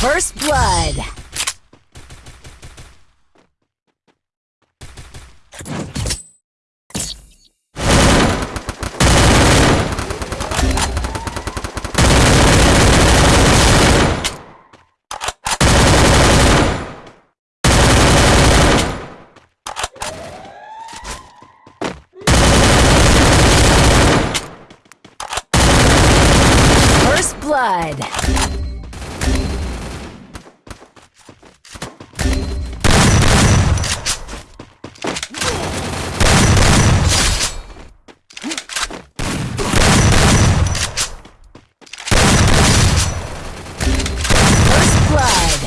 First blood. First blood. First blood.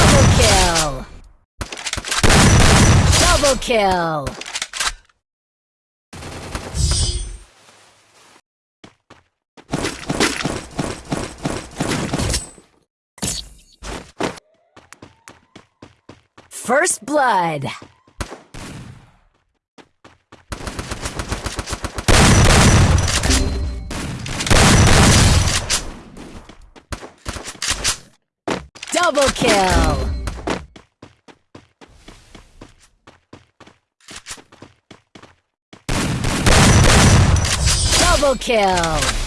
Double kill. Double kill. First blood. Double kill. Double kill.